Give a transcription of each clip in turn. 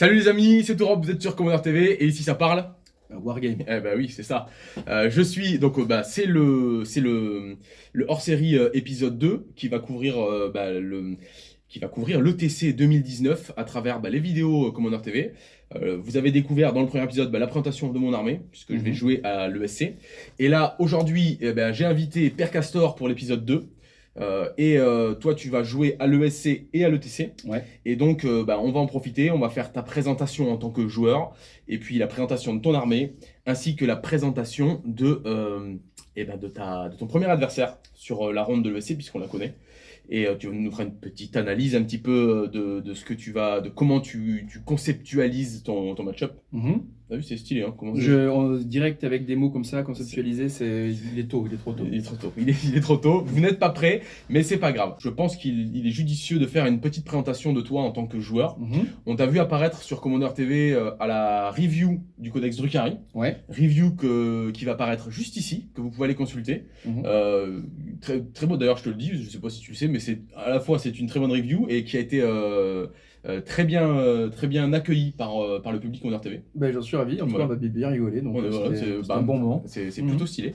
Salut les amis, c'est Europe, vous êtes sur Commander TV et ici ça parle euh, Wargame. Eh bah oui, c'est ça. Euh, je suis donc euh, bah, c'est le c'est le, le hors-série épisode 2 qui va couvrir bah, le qui va couvrir l'ETC 2019 à travers bah, les vidéos Commander TV. vous avez découvert dans le premier épisode la présentation de mon armée, puisque je vais mhm. jouer à l'ESC. Et là, aujourd'hui, eh ben, j'ai invité Père Castor pour l'épisode 2. Euh, et euh, toi, tu vas jouer à l'ESC et à l'ETC. Ouais. Et donc, euh, bah, on va en profiter. On va faire ta présentation en tant que joueur, et puis la présentation de ton armée, ainsi que la présentation de, et eh ben de, ta, de ton premier adversaire sur la ronde de l'ESC, puisqu'on la connaît. Et tu nous feras une petite analyse un petit peu de, de, ce que tu vas, de comment tu, tu conceptualises ton, ton match-up. Mhm. T'as vu, c'est stylé. Hein, comment je, en direct avec des mots comme ça, conceptualiser, c'est il est tôt, il est trop tôt. Il est trop tôt. Il est, il est trop tôt. Vous n'êtes pas prêt, mais c'est pas grave. Je pense qu'il est judicieux de faire une petite présentation de toi en tant que joueur. Mhm. On t'a vu apparaître sur Commander TV euh, à la review du Codex Drukhari. Ouais. Review que, qui va apparaître juste ici, que vous pouvez aller consulter. Mhm. euh, très, très beau d'ailleurs, je te le dis. Je sais pas si tu le sais, mais c'est à la fois c'est une très bonne review et qui a été euh, euh, très bien, euh, très bien accueilli par, euh, par le public Commander TV. Ben, J'en suis ravi, en tout cas on va bien rigoler, donc c'est bah, un bon moment. C'est plutôt mhm. stylé.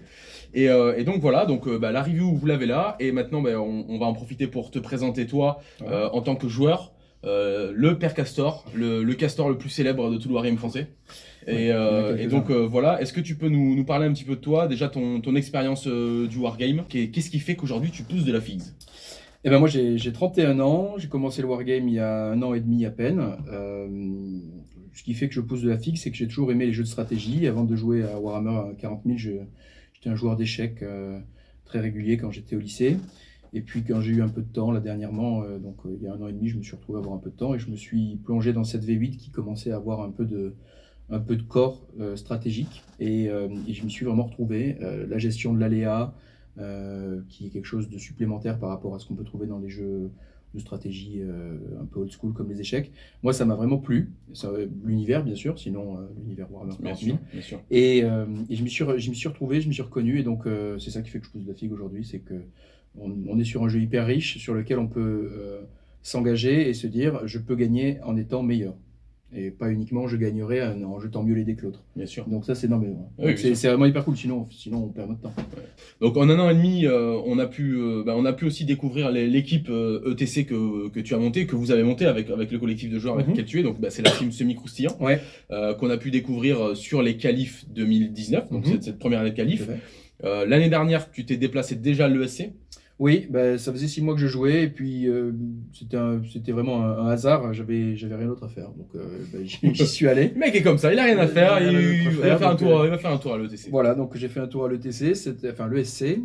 Et, et, donc voilà, donc bah, la review vous l'avez là, et maintenant bah, on, on, va en profiter pour te présenter toi en tant que joueur, le père Castor, le, le, castor le plus célèbre de tout le Wargame français. Et, et, donc voilà, est-ce que tu peux nous, nous, parler un petit peu de toi, déjà ton, ton expérience du Wargame? Qu'est-ce qui fait qu'aujourd'hui tu pousses de la figs eh ben moi j'ai 31 ans, j'ai commencé le wargame il y a un an et demi à peine. Euh, ce qui fait que je pose de la fixe, c'est que j'ai toujours aimé les jeux de stratégie. Avant de jouer à Warhammer 40 000, j'étais un joueur d'échecs euh, très régulier quand j'étais au lycée. Et puis quand j'ai eu un peu de temps, là dernièrement, euh, donc il y a un an et demi, je me suis retrouvé à avoir un peu de temps et je me suis plongé dans cette V8 qui commençait à avoir un peu de, un peu de corps stratégique. Et, et, je me suis vraiment retrouvé. la gestion de l'aléa, qui est quelque chose de supplémentaire par rapport à ce qu'on peut trouver dans les jeux de stratégie euh, un peu old school comme les échecs. Moi, ça m'a vraiment plu. L'univers, bien sûr, sinon euh, l'univers Warhammer bien sûr, bien sûr. Et, et, je m'y suis, retrouvé, je me suis reconnu, et donc c'est ça qui fait que je pousse de la figue aujourd'hui, c'est que on, on, est sur un jeu hyper riche sur lequel on peut s'engager et se dire je peux gagner en étant meilleur et pas uniquement je gagnerai en jetant mieux les dés que l'autre. Bien sûr. Donc ça c'est non mais c'est vraiment hyper cool sinon sinon on perd notre temps. Donc en un an et demi euh, on a pu euh, bah, on a pu aussi découvrir l'équipe ETC euh, e que, que tu as monté que vous avez monté avec avec le collectif de joueurs avec mhm. lequel tu es donc bah, c'est la team semi croustillant ouais. qu'on a pu découvrir sur les qualifs 2019 donc mhm. cette, première année de qualif. L'année dernière tu t'es déplacé déjà à l'ESC. Oui, ben, ça faisait six mois que je jouais et puis euh, c'était vraiment un, hasard. J'avais rien d'autre à faire, donc euh, ben, j'y suis allé. Le mec est comme ça, il a rien à faire, il, va faire un tour, euh, il va faire un tour à l'ETC. Voilà, donc j'ai fait un tour à l'ETC, enfin l'ESC.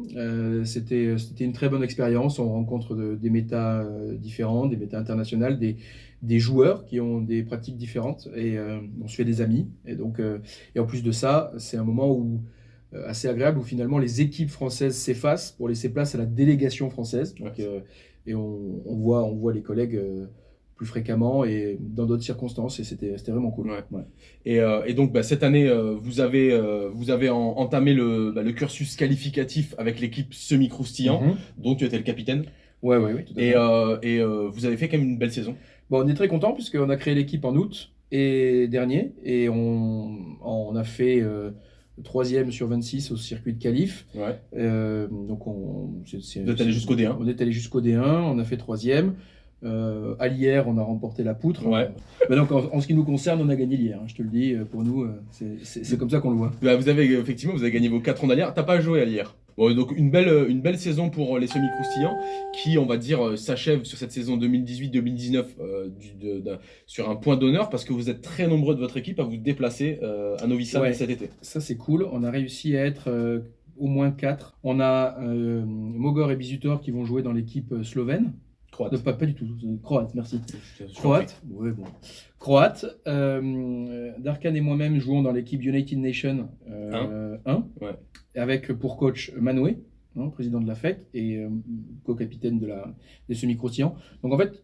c'était c'était une très bonne expérience. On rencontre des méta différents, des méta internationales, des des joueurs qui ont des pratiques différentes et on se fait des amis. Et donc et en plus de ça, c'est un moment où euh, assez agréable où finalement les équipes françaises s'effacent pour laisser place à la délégation française. Euh, et on, voit, on voit les collègues euh, plus fréquemment et dans d'autres circonstances et c'était vraiment cool. Et, et, donc bah, cette année, vous avez, vous avez entamé le, bah, le, cursus qualificatif avec l'équipe semi-croustillant, mhm. dont tu étais le capitaine. Ouais, ouais, oui. et, et vous avez fait quand même une belle saison. Bon, on est très content puisqu'on a créé l'équipe en août et dernier et on, on a fait troisième sur 26 au circuit de qualif. Ouais. Euh, donc on, Vous êtes allé jusqu'au D1 On est allé jusqu'au D1, on a fait troisième. Euh, à l'IR, on a remporté la poutre. Ouais. Donc, en, ce qui nous concerne, on a gagné l'IR. Hein, je te le dis, euh, pour nous, euh, c'est comme ça qu'on le voit. Bah, vous avez effectivement, vous avez gagné vos 4 ans d'IR. T'as pas joué à l'IR donc une belle, une belle saison pour les semi-croustillants qui, on va dire, s'achève sur cette saison 2018-2019 sur un point d'honneur parce que vous êtes très nombreux de votre équipe à vous déplacer à Novi Sad cet été. Ça, c'est cool. On a réussi à être au moins 4. On a Mogor et Bizutor qui vont jouer dans l'équipe slovène. Croate. pas, pas, du tout. Croate, merci. Croate. Ouais, bon. Croate. Euh, Darkan et moi-même jouons dans l'équipe United Nations 1. Euh, ouais. Avec pour coach Manoué, hein, président de la fête, et euh, co-capitaine de la, des semi-croustillants. Donc en fait,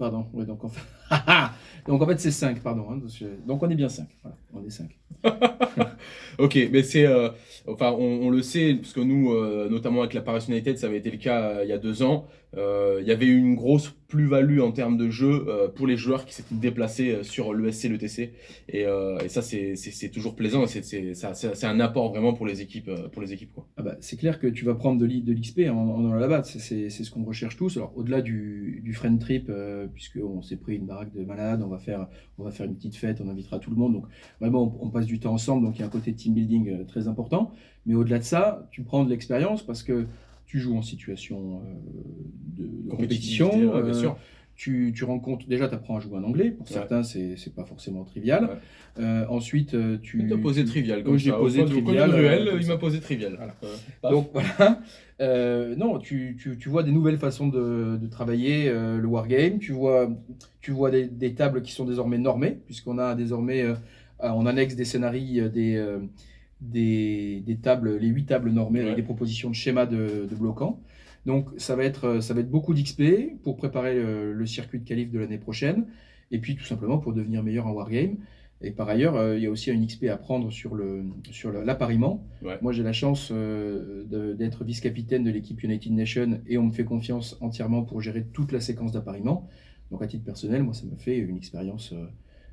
Pardon, ouais, donc en fait, donc en fait c'est 5, pardon. Hein, donc on est bien 5, voilà, on est 5. ok, mais c'est, euh, enfin on, le sait, parce que nous, euh, notamment avec la Paris United, ça avait été le cas euh, il y a deux ans, il y avait eu une grosse plus-value en termes de jeu pour les joueurs qui s'étaient déplacés sur l'ESC, le TC. Et, et ça, c'est toujours plaisant. C'est un apport vraiment pour les équipes. Pour les équipes quoi. Ah bah, c'est clair que tu vas prendre de l'XP en, en, la batte. C'est ce qu'on recherche tous. Alors, au-delà du, du friend trip, puisqu'on s'est pris une baraque de malades, on va, faire, on va faire une petite fête, on invitera tout le monde. Donc, vraiment, on, on passe du temps ensemble. Donc, il y a un côté team building très important. Mais au-delà de ça, tu prends de l'expérience parce que tu joues en situation euh, de, compétition. bien euh, sûr. Tu, tu, rencontres, déjà, tu apprends à jouer en anglais. Pour certains, c'est pas forcément trivial. Euh, ensuite, tu. Tu as posé trivial, comme j'ai posé trivial. Ruel, il m'a posé trivial. Donc voilà. non, tu, tu, tu, vois des nouvelles façons de, de travailler le wargame. Tu vois, tu vois des, des, tables qui sont désormais normées, puisqu'on a désormais en annexe des scénarios des des, tables, les huit tables normées avec des propositions de schémas de, bloquants. Donc ça va être, ça va être beaucoup d'XP pour préparer le, circuit de qualif de l'année prochaine, et puis tout simplement pour devenir meilleur en Wargame. Et par ailleurs, euh, il y a aussi un XP à prendre sur le sur l'appariement. Moi, j'ai la chance euh, d'être vice-capitaine de l'équipe United Nations et on me fait confiance entièrement pour gérer toute la séquence d'appariement. Donc à titre personnel, moi, ça me fait une expérience euh,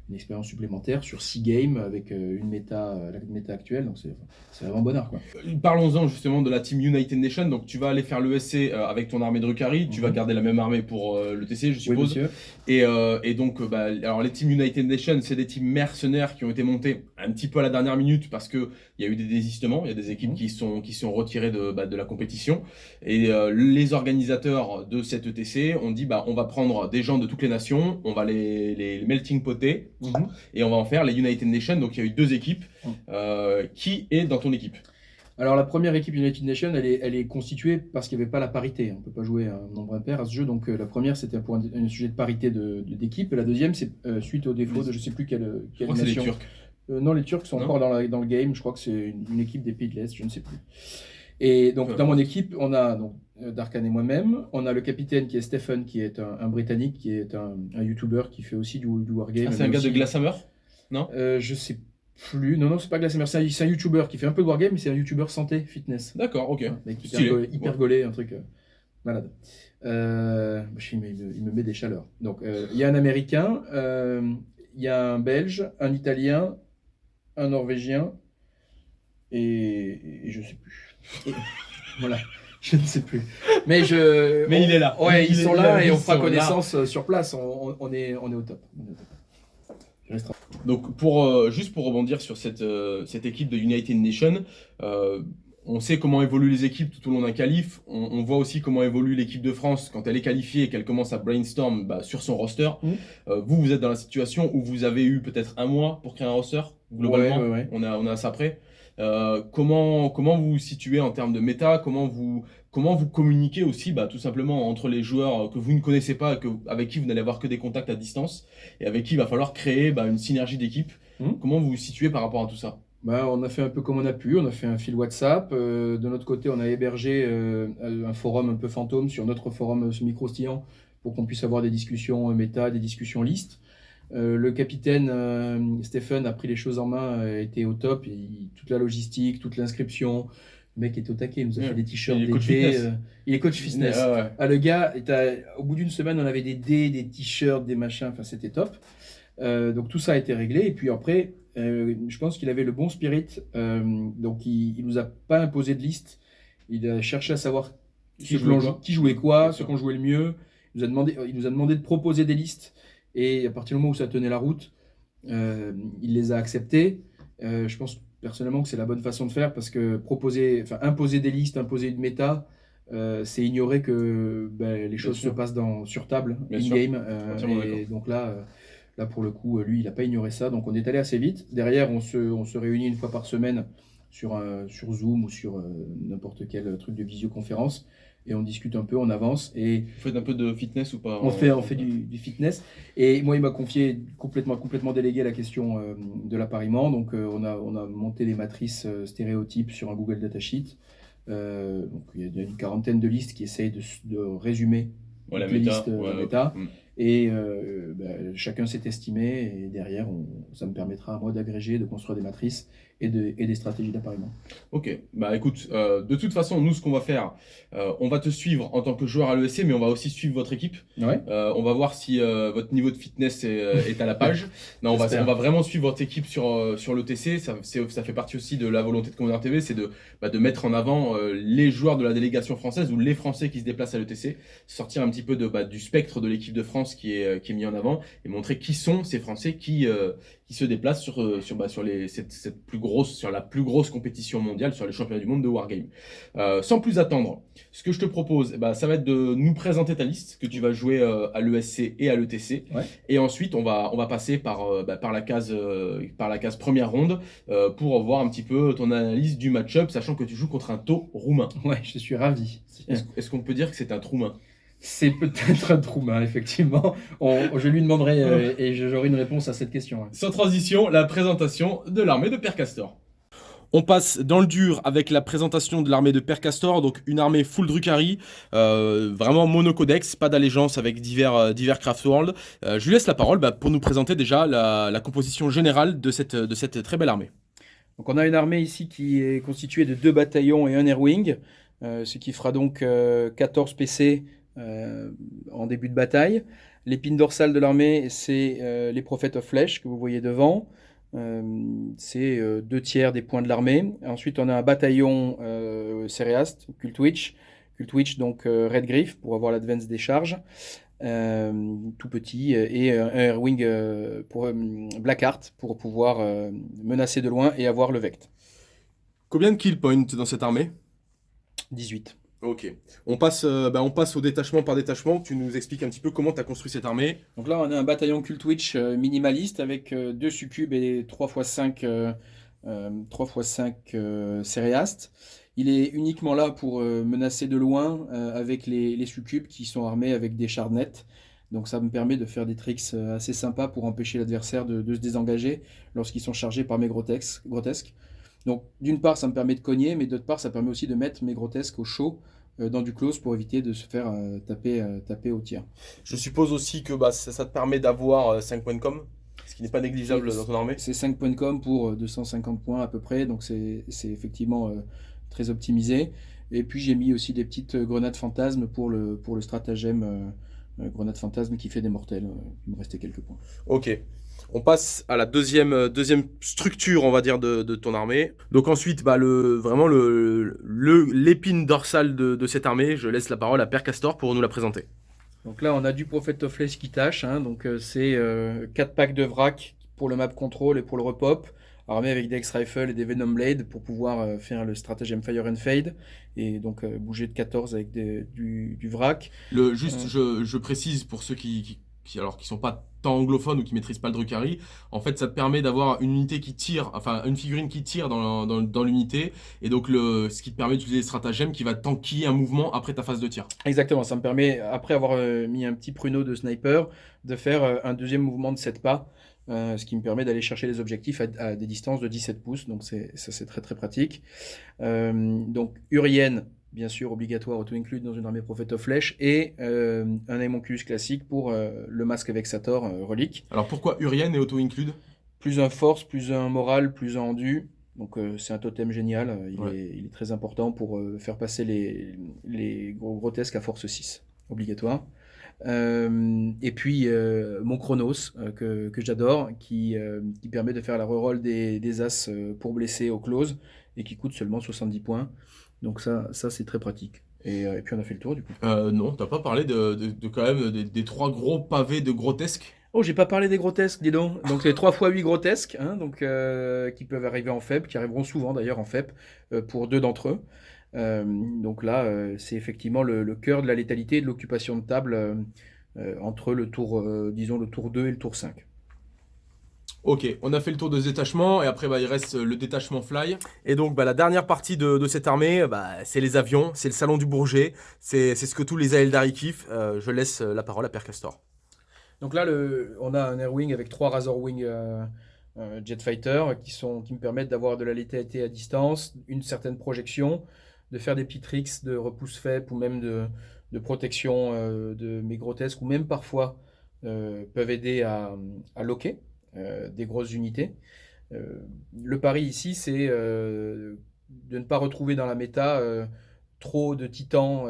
une expérience supplémentaire sur 6 games avec euh, une méta, euh, la méta actuelle. Donc c'est vraiment bonheur. Quoi. Euh, parlons-en justement de la team United Nations. Donc tu vas aller faire l'ESC avec ton armée de Rukari. Tu vas mhm. garder la même armée pour le TC, je suppose. Oui, et, et, donc, bah, alors les teams United Nations, c'est des teams mercenaires qui ont été montés un petit peu à la dernière minute parce qu'il y a eu des désistements. Il y a des équipes mhm. qui, sont, qui sont retirées de, bah, de la compétition. Et les organisateurs de cette ETC ont dit bah, on va prendre des gens de toutes les nations, on va les, les melting poter Mhm. Et on va en faire les United Nations. Donc il y a eu deux équipes. Mhm. Euh, qui est dans ton équipe alors la première équipe United Nations, elle est, elle est constituée parce qu'il n'y avait pas la parité. On ne peut pas jouer un nombre impair à ce jeu. Donc euh, la première, c'était pour un, sujet de parité d'équipe. De, la deuxième, c'est euh, suite au défaut de je ne sais plus quelle, quelle nation. Turcs. non, les Turcs sont encore dans, dans, le game. Je crois que c'est une, équipe des Pays de l'Est, je ne sais plus. Et donc dans mon équipe, on a donc euh, Darkan et moi-même. On a le capitaine qui est Stephen, qui est un, Britannique, qui est un, un YouTuber qui fait aussi du, du wargame. Ah, c'est un gars de Glasshammer Non? Euh, Je sais plus. Non, non, c'est pas Glasshammer. C'est un, YouTuber qui fait un peu de wargame, mais c'est un YouTuber santé, fitness. D'accord, ok. hyper, hyper gaulé, un truc euh, malade. Euh, il, me, il, me, met des chaleurs. Donc, euh, il y a un Américain, il y a un Belge, un Italien, un Norvégien, et, et je sais plus. voilà. Je ne sais plus. Mais je. Mais il est là. Ouais, ils sont là et on fera connaissance euh, sur place. On, est, on est au top. Donc pour euh, juste pour rebondir sur cette, euh, cette équipe de United Nations, on sait comment évoluent les équipes tout au long d'un qualif. On, voit aussi comment évolue l'équipe de France quand elle est qualifiée et qu'elle commence à brainstorm bah, sur son roster. Mmh. vous, vous êtes dans la situation où vous avez eu peut-être un mois pour créer un roster? Globalement. On a on a ça prêt. Euh, comment, comment vous vous situez en termes de méta? Comment vous, comment vous communiquez aussi bah, tout simplement entre les joueurs que vous ne connaissez pas, que, avec qui vous n'allez avoir que des contacts à distance et avec qui il va falloir créer bah, une synergie d'équipe? Hmm. Comment vous vous situez par rapport à tout ça? Bah, on a fait un peu comme on a pu, on a fait un fil WhatsApp. Euh, de notre côté, on a hébergé euh, un forum un peu fantôme sur notre forum semi-croustillant pour qu'on puisse avoir des discussions méta, des discussions listes. Euh, le capitaine euh, Stephen a pris les choses en main, a été au top. toute la logistique, toute l'inscription. Le mec est au taquet, il nous a fait des t-shirts d'été. Euh, il est coach fitness. Ah, le gars, au bout d'une semaine, on avait des dés, des t-shirts, des machins. Enfin, c'était top. donc tout ça a été réglé. Et puis après, je pense qu'il avait le bon spirit. donc il, il nous a pas imposé de liste. Il a cherché à savoir qui, jouait, quoi, qui jouait quoi, ce qu'on jouait le mieux. Il nous, a demandé, il nous a demandé de proposer des listes. Et à partir du moment où ça tenait la route, euh, il les a acceptés. Euh, je pense personnellement que c'est la bonne façon de faire parce que proposer, enfin imposer des listes, imposer une méta, euh, c'est ignorer que ben, les choses se passent dans, sur table, in-game. et donc là, là, pour le coup, lui, il n'a pas ignoré ça. Donc on est allé assez vite. Derrière, on se, on se réunit une fois par semaine sur, sur Zoom ou sur n'importe quel truc de visioconférence et on discute un peu, on avance. Et Vous faites un peu de fitness ou pas On fait, on fait du, fitness. Et moi, il m'a confié complètement, complètement délégué la question euh, de l'appariement. Donc, euh, on, a, on a monté les matrices euh, stéréotypes sur un Google Datasheet. donc, il y a une quarantaine de listes qui essayent de, de résumer les listes méta. Mm. Et bah, chacun s'est estimé. Et derrière, ça me permettra à moi d'agréger, de construire des matrices et, de, et des stratégies d'appariement. Ok, bah écoute, euh, de toute façon, nous, ce qu'on va faire, euh, on va te suivre en tant que joueur à l'ESC, mais on va aussi suivre votre équipe. Ouais. Euh, on va voir si euh, votre niveau de fitness est, euh, est à la page. Non, on va, on va vraiment suivre votre équipe sur, euh, sur l'ETC. Ça, ça fait partie aussi de la volonté de Commander TV, c'est de, bah, de mettre en avant euh, les joueurs de la délégation française ou les Français qui se déplacent à l'ETC, sortir un petit peu de, bah, du spectre de l'équipe de France qui est, euh, qui est mis en avant et montrer qui sont ces Français qui, euh, qui se déplacent sur, euh, sur, bah, sur, les, cette, cette plus grosse, sur la plus grosse compétition mondiale, sur les championnats du monde de Wargame. Euh, sans plus attendre, ce que je te propose, ben, ça va être de nous présenter ta liste que tu vas jouer euh, à l'ESC et à l'ETC. Ouais. Et ensuite, on va, on va passer par, bah, par, la case, par la case première ronde pour voir un petit peu ton analyse du match-up, sachant que tu joues contre un taux roumain. Ouais, je suis ravi. Est-ce qu'on peut dire que c'est un troumain C'est peut-être un trou main, effectivement. On- je lui demanderai euh, et j'aurai une réponse à cette question. ouais. Sans transition, la présentation de l'armée de Père Castor. On passe dans le dur avec la présentation de l'armée de Père Castor, donc une armée full Drukhari, euh, vraiment monocodex, pas d'allégeance avec divers, euh, divers Craftworld. Euh, je lui laisse la parole bah, pour nous présenter déjà la, la composition générale de cette, de cette très belle armée. Donc on a une armée ici qui est constituée de deux bataillons et un airwing, euh, ce qui fera donc euh, 14 PC euh, en début de bataille. L'épine dorsale de l'armée, c'est euh, les Prophets of Flesh que vous voyez devant. Euh, c'est deux tiers des points de l'armée. Ensuite, on a un bataillon Céréaste, Cult Witch. Cult Witch, donc Red Griff, pour avoir l'advance des charges. Tout petit. Et un Airwing pour Blackheart, pour pouvoir menacer de loin et avoir le Vect. Combien de kill points dans cette armée? 18. Ok. On passe, euh, bah, on passe au détachement par détachement. Tu nous expliques un petit peu comment tu as construit cette armée. Donc là, on a un bataillon Cult Witch euh, minimaliste avec euh, deux succubes et 3 x 5, euh, euh, 3 x 5 euh, céréastes. Il est uniquement là pour euh, menacer de loin euh, avec les, succubes qui sont armés avec des charnettes. Donc ça me permet de faire des tricks euh, assez sympas pour empêcher l'adversaire de, se désengager lorsqu'ils sont chargés par mes grotesques. Donc d'une part, ça me permet de cogner, mais d'autre part, ça permet aussi de mettre mes grotesques au chaud euh, dans du close pour éviter de se faire euh, taper, euh, taper au tir. Je suppose aussi que bah, ça, ça te permet d'avoir 5 points de com, ce qui n'est pas négligeable dans ton armée. C'est 5 points de com pour euh, 250 points à peu près, donc c'est effectivement très optimisé. Et puis j'ai mis aussi des petites grenades fantasmes pour le, pour le stratagème grenade fantasme qui fait des mortels. il me restait quelques points. Ok. On passe à la deuxième, euh, deuxième structure, on va dire, de, de ton armée. Donc ensuite, bah, le, vraiment le, le- l'épine dorsale de, de cette armée, je laisse la parole à Père Castor pour nous la présenter. Donc là on a du Prophet of Flesh qui tâche, hein, donc euh, c'est 4 packs de vrac pour le map control et pour le repop, armé avec des X-Rifle et des Venom Blade pour pouvoir euh, faire le stratagème Fire and Fade et donc euh, bouger de 14 avec des- du, du vrac. Le, juste, Euh. je, je précise pour ceux qui, qui, qui- alors, qui sont pas tant anglophones ou qui maîtrisent pas le Drukhari, en fait, ça te permet d'avoir une unité qui tire, enfin, une figurine qui tire dans, l'unité, et donc ce qui te permet d'utiliser les stratagèmes qui va tanker un mouvement après ta phase de tir. Exactement, ça me permet, après avoir euh, mis un petit pruneau de sniper, de faire euh, un deuxième mouvement de 7 pas, euh, ce qui me permet d'aller chercher les objectifs à, des distances de 17 pouces, donc ça c'est très très pratique. Donc Urienne, bien sûr, obligatoire, auto-include dans une armée Prophet of Flèche, et euh, un Aemonculus classique pour euh, le masque Vexator euh, relique. Alors pourquoi Urienne et auto-include? Plus un force, plus un moral, plus un endu. Donc euh, c'est un totem génial, euh, il, Ouais. est, il est très important pour faire passer les, les gros grotesques à force 6, obligatoire. Et puis mon Chronos, que, que j'adore, qui, qui permet de faire la reroll des, des as pour blesser au close, et qui coûte seulement 70 points. Donc ça, ça c'est très pratique. Et, euh, et puis on a fait le tour du coup. euh, Non, t'as pas parlé de, de, de quand même des, des trois gros pavés de grotesques? Oh, j'ai pas parlé des grotesques, dis donc. Donc les 3 x 8 grotesques, hein, donc, euh, qui peuvent arriver en FEP, qui arriveront souvent d'ailleurs en FEP, euh, pour deux d'entre eux. Donc là, c'est effectivement le, le cœur de la létalité et de l'occupation de table entre le tour, disons, le tour 2 et le tour 5. Ok, on a fait le tour de ce détachement et après bah, il reste le détachement fly. Et donc bah, la dernière partie de, de cette armée, bah, c'est les avions, c'est le salon du Bourget, c'est c'est ce que tous les Aeldari kiffent. Euh, je laisse la parole à Père Castor. Donc là, le, on a un Airwing avec trois Razorwing euh, euh, Jet Fighter qui, sont, qui me permettent d'avoir de la létalité à distance, une certaine projection, de faire des petits tricks de repousse faible ou même de, de protection euh, de mes grotesques, ou même parfois euh, peuvent aider à, à loquer euh, des grosses unités. le pari ici, c'est de ne pas retrouver dans la méta trop de titans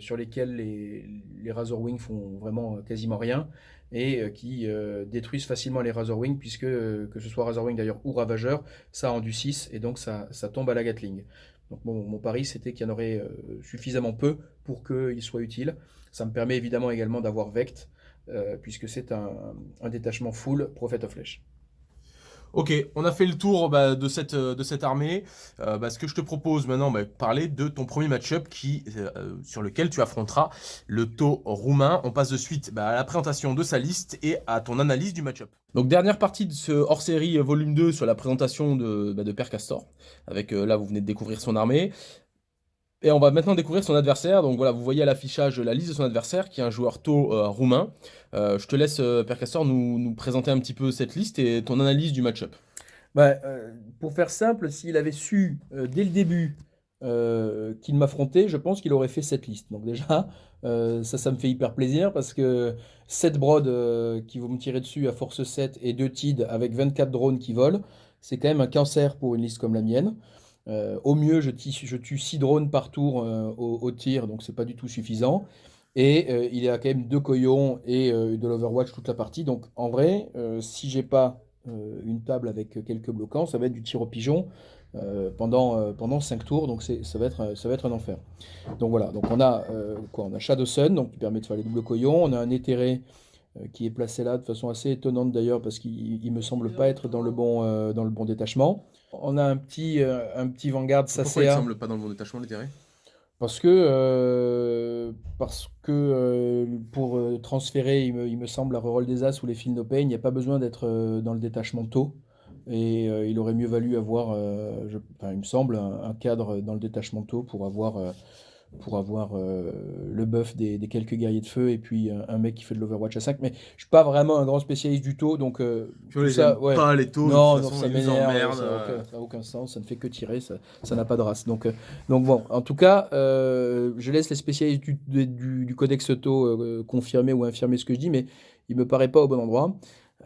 sur lesquels les, les Razorwing font vraiment quasiment rien et qui détruisent facilement les Razorwing puisque que ce soit Razorwing d'ailleurs ou Ravageur, ça rendu 6 et donc ça, ça tombe à la Gatling. Donc mon pari c'était qu'il y en aurait suffisamment peu pour qu'il soit utile. Ça me permet évidemment également d'avoir Vect puisque c'est un, un, détachement full Prophet of Flesh. Ok, on a fait le tour bah, de, cette, de cette armée. Euh, bah, ce que je te propose maintenant, bah, parler de ton premier match-up euh, sur lequel tu affronteras le taux roumain. On passe de suite à la présentation de sa liste et à ton analyse du match-up. Donc dernière partie de ce hors-série euh, volume 2 sur la présentation de, de Père Castor. Avec là, vous venez de découvrir son armée. Et on va maintenant découvrir son adversaire. Donc voilà, vous voyez à l'affichage la liste de son adversaire, qui est un joueur taux euh, roumain. Euh, je te laisse, euh, Père Castor, nous, présenter un petit peu cette liste et ton analyse du match-up. Bah, pour faire simple, s'il avait su dès le début qu'il m'affrontait, je pense qu'il aurait fait cette liste. Donc déjà, ça, ça me fait hyper plaisir parce que 7 brodes qui vont me tirer dessus à force 7 et 2 TID avec 24 drones qui volent, c'est quand même un cancer pour une liste comme la mienne. Euh, au mieux, je, je, tue 6 drones par tour euh, au, tir, donc c'est pas du tout suffisant. Et euh, il y a quand même deux coyons et de l'Overwatch toute la partie. Donc en vrai, si j'ai pas une table avec quelques bloquants, ça va être du tir au pigeon pendant, pendant 5 tours. Donc ça va, être, un enfer. Donc voilà, donc on a quoi On a Shadow Sun, donc qui permet de faire les doubles coyons. On a un éthéré qui est placé là de façon assez étonnante d'ailleurs parce qu'il me semble pas être dans le bon détachement. On a un petit, euh, un petit Vanguard Sacea. Pourquoi il ne semble pas dans le bon détachement, l'intérêt parce que, euh, parce que euh, pour transférer, il me, il me, semble, à Reroll des As ou les Feel No Pain, il n'y a pas besoin d'être dans le détachement tôt. Et il aurait mieux valu avoir, je, il me semble, un, cadre dans le détachement tôt pour avoir pour avoir euh, le buff des, quelques guerriers de feu et puis un, mec qui fait de l'Overwatch à 5. Mais je suis pas vraiment un grand spécialiste du taux, donc euh, ça, ouais. pas les taux. Non, non ça m'énerve, ça n'a aucun, sens, ça ne fait que tirer, ça n'a pas de race. Donc, euh, donc bon, en tout cas, je laisse les spécialistes du, du, codex auto confirmer ou infirmer ce que je dis, mais il me paraît pas au bon endroit.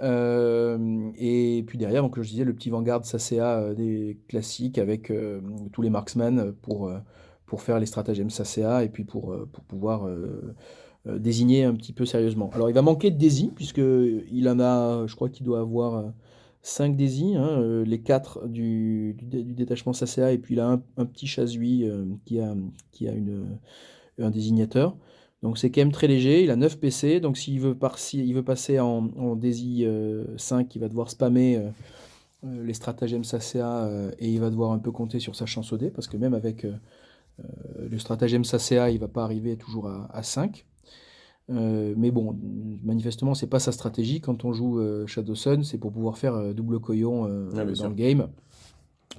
et puis derrière, donc je disais, le petit Vanguard SACA des classiques avec tous les marksmen pour pour faire les stratagèmes SACA et puis pour, euh, pour pouvoir euh, euh, désigner un petit peu sérieusement. Alors il va manquer de Daisy, puisqu'il en a, je crois qu'il doit avoir 5 Daisy, hein, les 4 du, du, détachement SACA, et puis il a un, petit Chazui qui a, qui a une, un désignateur. Donc c'est quand même très léger, il a 9 PC, donc s'il veut, il veut passer en, en Daisy 5, il va devoir spammer les stratagèmes SACA et il va devoir un peu compter sur sa chance au dé, parce que même avec le stratagème SACA, il va pas arriver toujours à, 5. Euh, mais bon, manifestement, c'est pas sa stratégie. Quand on joue euh, Shadow Sun, c'est pour pouvoir faire double coyon ah, dans le game.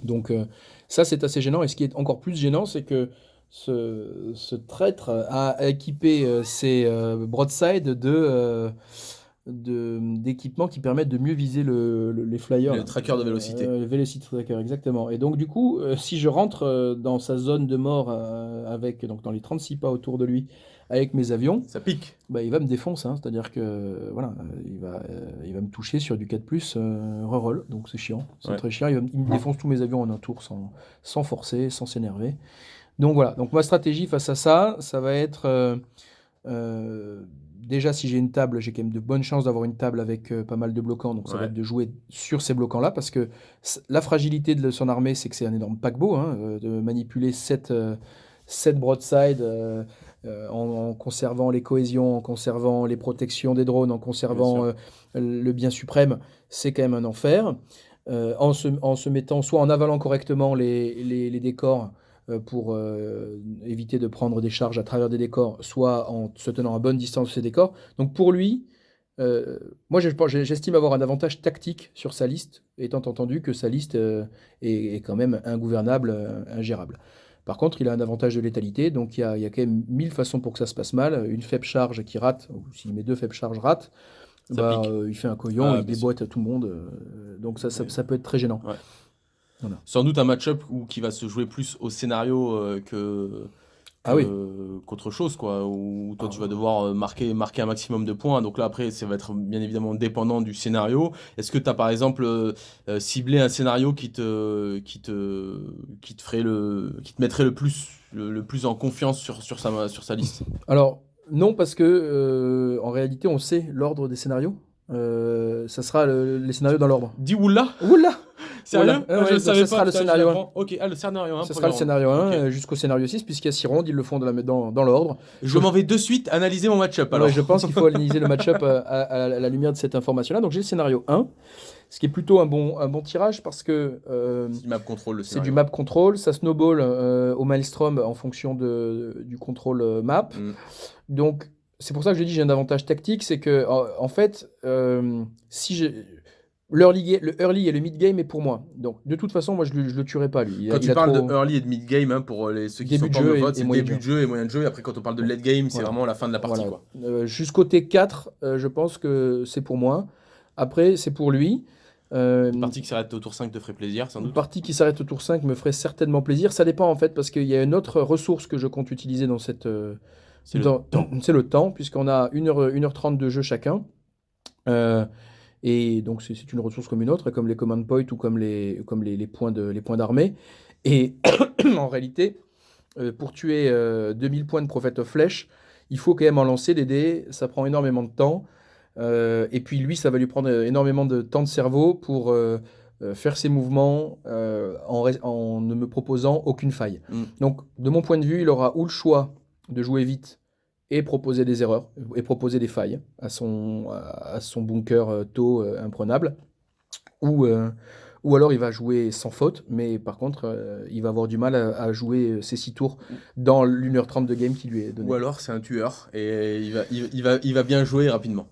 Donc ça, c'est assez gênant. Et ce qui est encore plus gênant, c'est que ce, traître a équipé ses broadside de d'équipements qui permettent de mieux viser le, les flyers. Le tracker de vélocité. Euh, le velocity tracker, exactement. Et donc, du coup, euh, si je rentre euh, dans sa zone de mort, avec, donc dans les 36 pas autour de lui, avec mes avions. Ça pique. Bah, il va me défoncer. Hein. C'est-à-dire que, voilà, il va, il va me toucher sur du 4 plus reroll. Donc, c'est chiant. C'est très chiant. Il, me défonce tous mes avions en un tour sans, sans forcer, sans s'énerver. Donc, voilà. Donc, ma stratégie face à ça, ça va être déjà, si j'ai une table, j'ai quand même de bonnes chances d'avoir une table avec euh, pas mal de bloquants. Donc, ça va être de jouer sur ces bloquants-là. Parce que la fragilité de son armée, c'est que c'est un énorme paquebot. Hein, euh, de manipuler 7, euh, broadside en, conservant les cohésions, en conservant les protections des drones, en conservant le bien suprême, c'est quand même un enfer. en, se, mettant soit en avalant correctement les décors, euh, pour euh, éviter de prendre des charges à travers des décors, soit en se tenant à bonne distance de ces décors. Donc pour lui, euh, moi j'estime avoir un avantage tactique sur sa liste, étant entendu que sa liste est, quand même ingouvernable, ingérable. Par contre, il a un avantage de létalité, donc il y, a, il y, a, quand même mille façons pour que ça se passe mal. Une faible charge qui rate, ou s'il met deux faibles charges ratent, bah, il fait un coyon, ah, il déboîte à tout le monde. donc ça, ça, peut être très gênant. Sans doute un match-up qui va se jouer plus au scénario euh, que, Ah oui. que- qu'autre chose, quoi. Où toi, tu vas devoir euh, marquer, marquer un maximum de points. Donc là, après, ça va être bien évidemment dépendant du scénario. Est-ce que tu as, par exemple, euh, ciblé un scénario qui te, qui te, qui te ferait le, qui te mettrait le plus, le, le plus en confiance sur, sur sa, sur sa liste? Alors, non, parce que euh, en réalité, on sait l'ordre des scénarios. Ça sera le- les scénarios dans l'ordre. Dis oula! Oula! Sérieux? Voilà. Ouais, je donc savais pas, sera le je scénario l'apprends. Ok, ah, le scénario 1. Ce sera le scénario 1 Ok. euh, jusqu'au scénario 6, puisqu'il y a 6 rondes, ils le font dans, la- dans, dans l'ordre. Je m'en vais de suite analyser mon match-up. Alors, Ouais, je pense qu'il faut analyser le match-up euh, à, à- à la lumière de cette information-là. Donc j'ai le scénario 1, ce qui est plutôt un bon, un bon tirage parce que euh, c'est du map control c'est du map control, ça snowball euh, au maelstrom en fonction de, du contrôle map. Mm. Donc c'est pour ça que je dis j'ai un avantage tactique, c'est que en, en fait, euh, si j'ai l'early ga- le early et le mid game est pour moi. Donc de toute façon, moi je, le- je le tuerai pas lui. Il Quand il tu a parles trop- de early et de mid game, hein, pour les, ceux qui Début sont de pas vote, c'est moyen début de jeu et moyen de jeu. Et après, quand on parle de late game, c'est Voilà. vraiment la fin de la partie. Voilà. Quoi. Euh, Jusqu'au T4, euh, je pense que c'est pour moi. Après, c'est pour lui. Euh, Une partie qui s'arrête au tour 5 te ferait plaisir, sans Une doute. partie qui s'arrête au tour 5 me ferait certainement plaisir. Ça dépend en fait, parce qu'il y a une autre ressource que je compte utiliser dans cette. euh, C'est le temps. C'est le temps, puisqu'on a 1h, 1h30 de jeu chacun. Euh, et donc c'est une ressource comme une autre, comme les command points ou comme les, comme les, les points de- les points d'armée. Et en réalité, euh, pour tuer euh, 2000 points de Prophet of Flèche, il faut quand même en lancer des dés. Ça prend énormément de temps. Euh, et puis lui, ça va lui prendre euh, énormément de temps de cerveau pour euh, euh, faire ses mouvements euh, en, en ne me proposant aucune faille. Mm. Donc, de mon point de vue, il aura ou le choix de jouer vite et proposer des erreurs et proposer des failles à son, à son bunker euh, tôt euh, imprenable, ou, euh, ou alors il va jouer sans faute, mais par contre, il va avoir du mal à, jouer ses six tours dans l'1h30 de game qui lui est donné. Ou alors, c'est un tueur et il va, il va, il va bien jouer rapidement.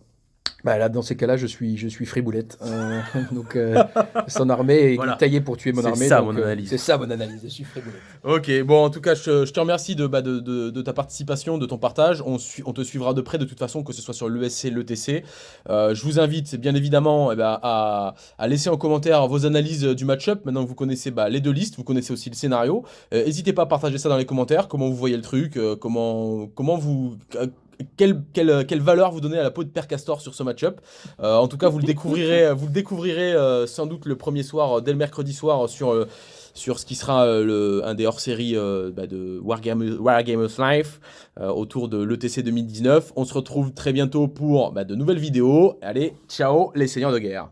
Bah là, dans ces cas-là, je suis, je suis friboulette. Euh, donc, euh, son armée est Voilà. taillée pour tuer mon C'est armée. ça, donc, mon euh, analyse. c'est ça mon analyse. Je suis friboulette. Ok, bon, en tout cas, je, je te remercie de, bah, de, de- de ta participation, de ton partage. On, on te suivra de près de toute façon, que ce soit sur l'ESC, l'ETC. Euh, je vous invite, bien évidemment, eh ben, à, à laisser en commentaire vos analyses du match-up. Maintenant que vous connaissez bah, les deux listes, vous connaissez aussi le scénario. N'hésitez pas à partager ça dans les commentaires, comment vous voyez le truc, comment, comment vous... euh, quelle, valeur vous donnez à la peau de Père Castor sur ce match-up Euh, En tout cas, vous le découvrirez, vous le découvrirez euh, sans doute le premier soir, euh, dès le mercredi soir, euh, sur, euh, sur ce qui sera euh, un des hors-séries euh, bah, de Wargamers, Life euh, autour de l'ETC 2019. On se retrouve très bientôt pour bah, de nouvelles vidéos. Allez, ciao les seigneurs de guerre